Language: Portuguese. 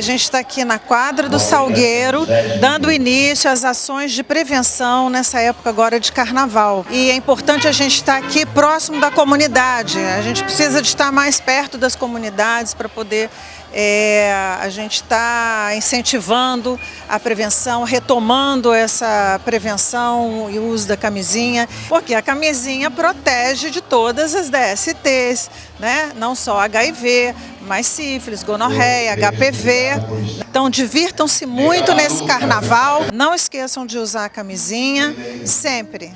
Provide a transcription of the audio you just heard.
A gente está aqui na quadra do Salgueiro, dando início às ações de prevenção nessa época agora de carnaval. E é importante a gente estar aqui próximo da comunidade. A gente precisa de estar mais perto das comunidades para poder é, a gente está incentivando a prevenção, retomando essa prevenção e o uso da camisinha, porque a camisinha protege de todas as DSTs, né? não só HIV, mas sífilis, gonorreia, HPV. Então divirtam-se muito nesse carnaval, não esqueçam de usar a camisinha. Sempre.